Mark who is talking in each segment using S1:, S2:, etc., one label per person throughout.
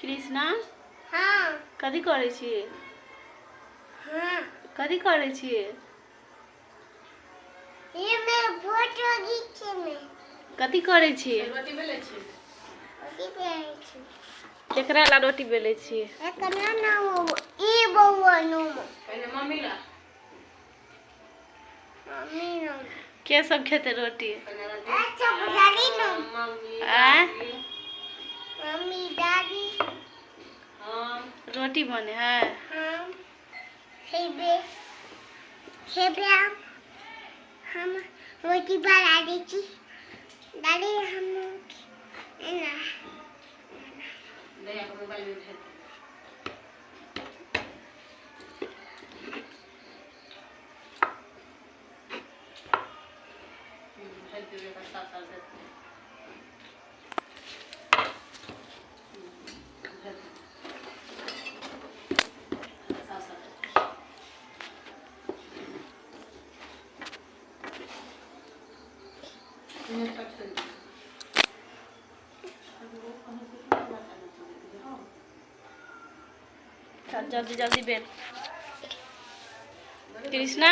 S1: कृष्णा
S2: हाँ
S1: कथी करै छियै
S2: हाँ
S1: कथी करै छियै
S2: ये मैं फोटो खींचे मैं
S1: कथी करै छियै
S3: रोटी बेले छी
S2: उसी पे आई थी
S1: केकरा ला रोटी बेलै छियै
S2: एक ना ना वो ये बउआ नो
S3: पहिने मम्मी ला
S2: मम्मी नो
S1: के सब खेतै रोटी
S3: पहिने रोटी
S2: अच्छा बुझाली नो
S3: मम्मी
S1: रोटी बने है।
S2: हम हेबे हेबे हम हम रोटी बना देती दादी हम ना।
S3: दया के मोबाइल में भेज दे। हम्म, भेज देबै
S1: जल्दी जल्दी बेल कृष्णा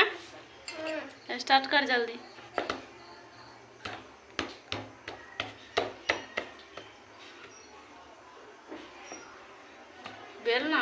S1: स्टार्ट कर जल्दी। बेल
S3: ना।